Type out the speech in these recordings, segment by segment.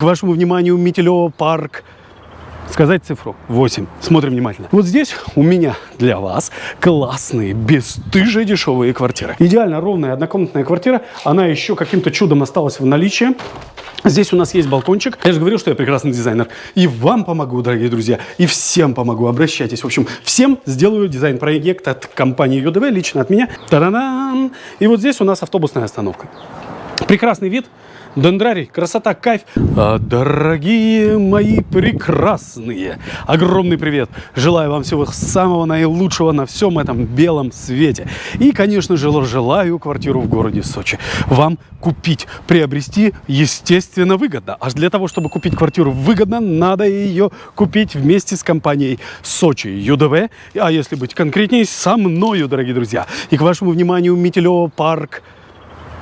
К вашему вниманию Метелево парк. Сказать цифру 8. Смотрим внимательно. Вот здесь у меня для вас классные, бесстыжие дешевые квартиры. Идеально ровная однокомнатная квартира. Она еще каким-то чудом осталась в наличии. Здесь у нас есть балкончик. Я же говорил, что я прекрасный дизайнер. И вам помогу, дорогие друзья. И всем помогу. Обращайтесь. В общем, всем сделаю дизайн-проект от компании ЮДВ, лично от меня. Та-да-дам! И вот здесь у нас автобусная остановка. Прекрасный вид. Дендрарий, красота, кайф. А, дорогие мои прекрасные, огромный привет. Желаю вам всего самого наилучшего на всем этом белом свете. И, конечно же, желаю квартиру в городе Сочи. Вам купить, приобрести, естественно, выгодно. Аж для того, чтобы купить квартиру выгодно, надо ее купить вместе с компанией Сочи ЮДВ. А если быть конкретнее, со мною, дорогие друзья. И к вашему вниманию Метелево парк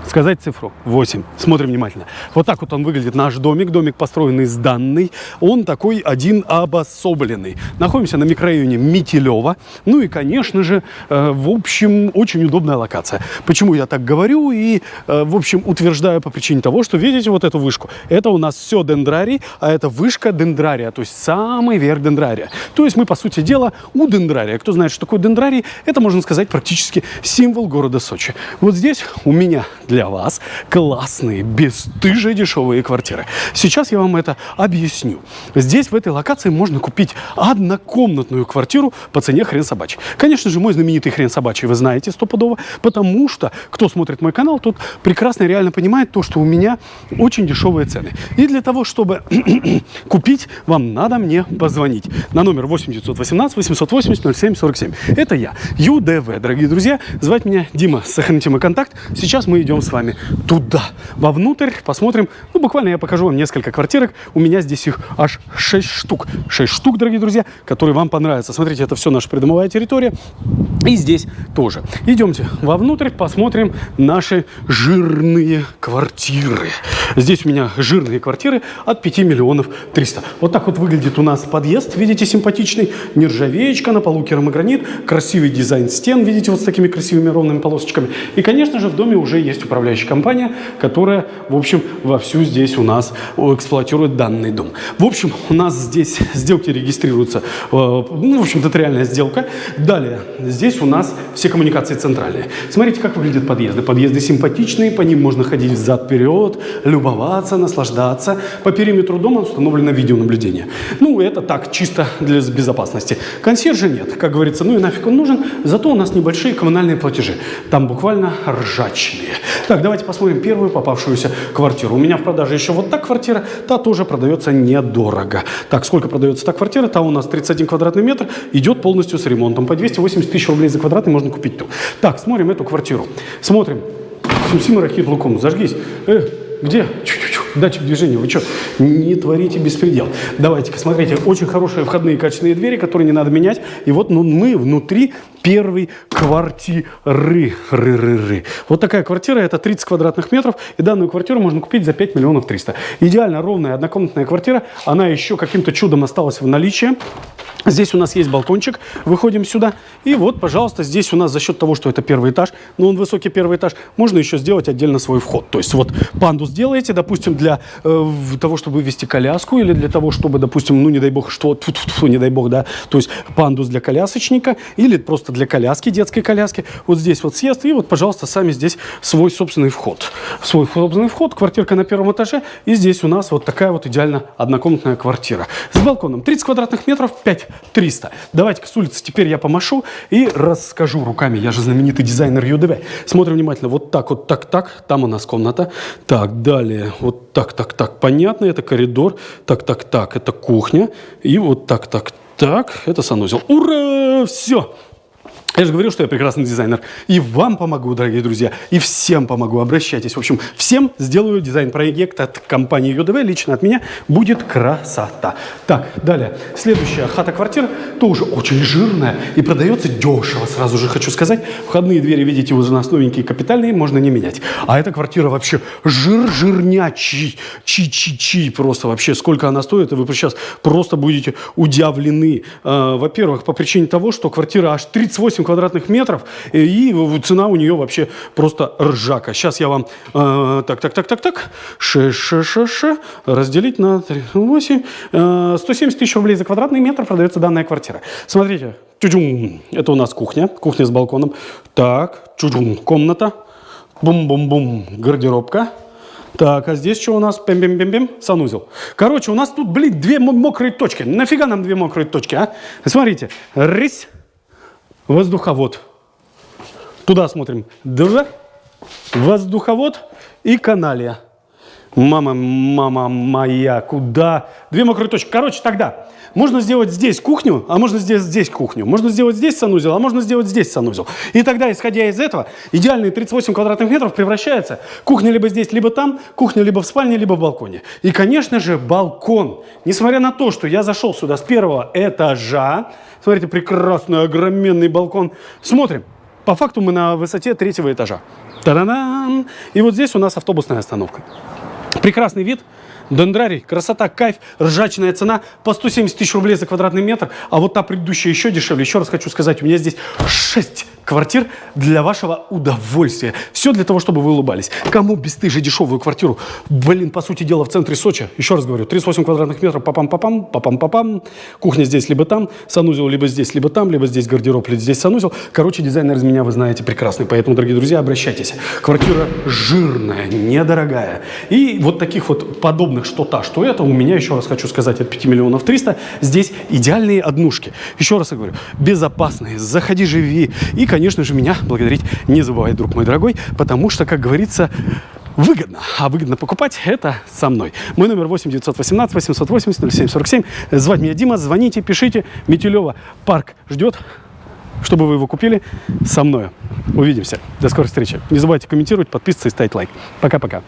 сказать цифру 8. Смотрим внимательно. Вот так вот он выглядит, наш домик. Домик построенный с данной. Он такой один обособленный. Находимся на микрорайоне Метелева. Ну и, конечно же, э, в общем, очень удобная локация. Почему я так говорю и, э, в общем, утверждаю по причине того, что видите вот эту вышку? Это у нас все дендрарий, а это вышка дендрария, то есть самый верх дендрария. То есть мы, по сути дела, у дендрария. Кто знает, что такое дендрарий, это, можно сказать, практически символ города Сочи. Вот здесь у меня для для вас классные, бесстыжие дешевые квартиры. Сейчас я вам это объясню. Здесь, в этой локации, можно купить однокомнатную квартиру по цене хрен собачий. Конечно же, мой знаменитый хрен собачий вы знаете стопудово, потому что, кто смотрит мой канал, тот прекрасно реально понимает то, что у меня очень дешевые цены. И для того, чтобы купить, вам надо мне позвонить на номер 8 918 880 07 47. Это я, ЮДВ, дорогие друзья. Звать меня Дима, сохраните мой контакт. Сейчас мы идем с вами туда, вовнутрь, посмотрим. Ну, буквально я покажу вам несколько квартирок. У меня здесь их аж 6 штук. 6 штук, дорогие друзья, которые вам понравятся. Смотрите, это все наша придомовая территория. И здесь тоже. Идемте вовнутрь, посмотрим наши жирные квартиры. Здесь у меня жирные квартиры от 5 миллионов 300. Вот так вот выглядит у нас подъезд, видите, симпатичный. Нержавеечка, на полу керамогранит, красивый дизайн стен, видите, вот с такими красивыми ровными полосочками. И, конечно же, в доме уже есть управление управляющая компания, которая, в общем, вовсю здесь у нас эксплуатирует данный дом. В общем, у нас здесь сделки регистрируются, э, ну, в общем-то, это реальная сделка. Далее, здесь у нас все коммуникации центральные. Смотрите, как выглядят подъезды. Подъезды симпатичные, по ним можно ходить взад-вперед, любоваться, наслаждаться. По периметру дома установлено видеонаблюдение. Ну, это так, чисто для безопасности. Консьержа нет, как говорится, ну и нафиг он нужен. Зато у нас небольшие коммунальные платежи. Там буквально ржачные. Так, давайте посмотрим первую попавшуюся квартиру. У меня в продаже еще вот та квартира, та тоже продается недорого. Так, сколько продается та квартира? Та у нас 31 квадратный метр, идет полностью с ремонтом. По 280 тысяч рублей за квадратный можно купить ту. Так, смотрим эту квартиру. Смотрим. Сюсима Рахит Лукум, зажгись. Э, где? Чу-чу-чу. Датчик движения. Вы что, не творите беспредел. Давайте-ка, смотрите, очень хорошие входные качественные двери, которые не надо менять. И вот ну, мы внутри первой квартиры. Ры, ры, ры. Вот такая квартира, это 30 квадратных метров. И данную квартиру можно купить за 5 миллионов 300. Идеально ровная однокомнатная квартира. Она еще каким-то чудом осталась в наличии. Здесь у нас есть балкончик, выходим сюда. И вот, пожалуйста, здесь у нас за счет того, что это первый этаж, но он высокий первый этаж, можно еще сделать отдельно свой вход. То есть вот пандус делаете, допустим, для э, того, чтобы вывести коляску или для того, чтобы, допустим, ну не дай бог, что, тьфу -тьфу -тьфу, не дай бог, да, то есть пандус для колясочника или просто для коляски, детской коляски. Вот здесь вот съезд и вот, пожалуйста, сами здесь свой собственный вход. Свой собственный вход, квартирка на первом этаже. И здесь у нас вот такая вот идеально однокомнатная квартира. С балконом 30 квадратных метров, 5 300. Давайте-ка с улицы теперь я помашу и расскажу руками. Я же знаменитый дизайнер ЮДВ. Смотрим внимательно. Вот так, вот так, так. Там у нас комната. Так, далее. Вот так, так, так. Понятно, это коридор. Так, так, так. Это кухня. И вот так, так, так. Это санузел. Ура! Все. Я же говорил, что я прекрасный дизайнер. И вам помогу, дорогие друзья, и всем помогу. Обращайтесь. В общем, всем сделаю дизайн-проект от компании ЮДВ. Лично от меня будет красота. Так, далее. Следующая хата-квартира тоже очень жирная и продается дешево, сразу же хочу сказать. Входные двери, видите, уже нас новенькие, капитальные, можно не менять. А эта квартира вообще жир-жирнячий, чи-чи-чи просто вообще. Сколько она стоит, и вы сейчас просто будете удивлены. А, во-первых, по причине того, что квартира аж 38 квадратных метров, и, цена у нее вообще просто ржака. Сейчас я вам... Э, так, так, так, так, так. 6, 6, 6, 6. Разделить на 3, 8. Э, 170 тысяч рублей за квадратный метр продается данная квартира. Смотрите. Чудюм. Это у нас кухня. Кухня с балконом. Так. Чудюм. Комната. Бум-бум-бум. Гардеробка. Так, а здесь что у нас? Пим-пим-пим-пим. Санузел. Короче, у нас тут, блин, две мокрые точки. Нафига нам две мокрые точки, а? Смотрите. Рысь. Воздуховод. Туда смотрим. Два. Воздуховод и каналия. Мама, мама моя, куда? Две мокрые точки. Короче, тогда можно сделать здесь кухню, а можно сделать здесь кухню. Можно сделать здесь санузел, а можно сделать здесь санузел. И тогда, исходя из этого, идеальные 38 квадратных метров превращается кухня либо здесь, либо там, кухня либо в спальне, либо в балконе. И, конечно же, балкон. Несмотря на то, что я зашел сюда с первого этажа, смотрите, прекрасный, огроменный балкон. Смотрим. По факту мы на высоте третьего этажа. Та-да-дам! И вот здесь у нас автобусная остановка. Прекрасный вид. Дендрарий, красота, кайф, ржачная цена по 170 тысяч рублей за квадратный метр, а вот та предыдущая еще дешевле. Еще раз хочу сказать, у меня здесь 6 квартир для вашего удовольствия. Все для того, чтобы вы улыбались. Кому бесстыже дешевую квартиру? Блин, по сути дела, в центре Сочи. Еще раз говорю, 38 квадратных метров, папам-папам, папам-папам. Кухня здесь, либо там, санузел либо здесь, либо там, либо здесь гардероб, либо здесь санузел. Короче, дизайнер из меня вы знаете прекрасный. Поэтому, дорогие друзья, обращайтесь. Квартира жирная, недорогая. И вот таких вот подобных что та, что это, у меня, еще раз хочу сказать, от 5 миллионов 300. Здесь идеальные однушки. Еще раз говорю, безопасные, заходи, живи. И, конечно же, меня благодарить не забывай, друг мой дорогой, потому что, как говорится, выгодно. А выгодно покупать это со мной. Мой номер 8 918 880 0747. Звать меня Дима, звоните, пишите. Метелева парк ждет, чтобы вы его купили со мной. Увидимся. До скорой встречи. Не забывайте комментировать, подписываться и ставить лайк. Пока-пока.